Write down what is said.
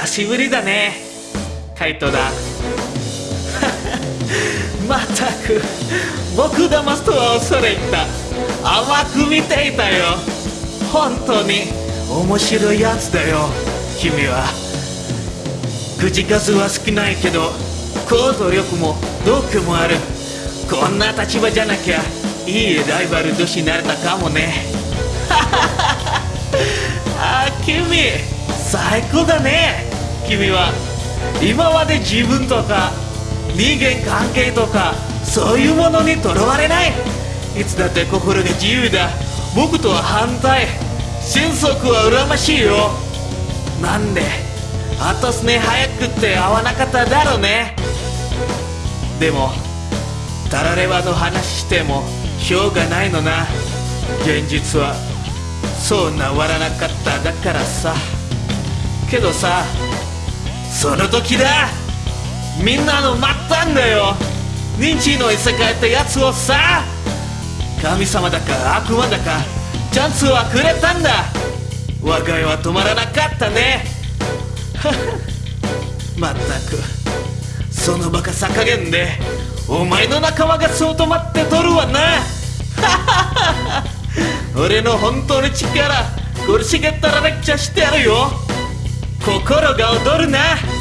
久しぶりだね。カイトだ。まったく僕騙すとは恐れ入った。甘く見ていたよ。本当に面白いやつだよ。君は。口数は少ないけど行動力も度胸もある。こんな立場じゃなきゃいいライバル同士になれたかもね。あ君最高だね。君は今まで自分とか人間関係とかそういうものにとらわれない。いつだって心が自由だ。僕とは反対。心底は羨ましいよ。なんであとすね早くって会わなかっただろうね。でもタラレバの話してもしょうがないのな。現実はそうなわらなかっただからさ。けどさその時だ。みんなの待ったんだよ。認知の異世界ってやつをさ。神様だか悪魔だかチャンスはくれたんだ。我が家は止まらなかったね。まったく。そのバカさ加減でお前の仲間がそう止まってとるわな。俺の本当の力苦しげったらめっちゃしてやるよ。心が躍るな。